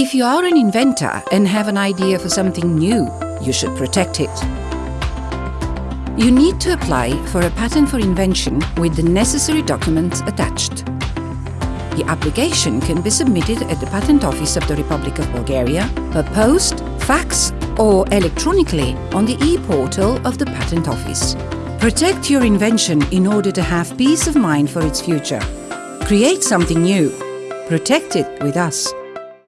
If you are an inventor and have an idea for something new, you should protect it. You need to apply for a patent for invention with the necessary documents attached. The application can be submitted at the Patent Office of the Republic of Bulgaria per post, fax or electronically on the e-portal of the Patent Office. Protect your invention in order to have peace of mind for its future. Create something new. Protect it with us.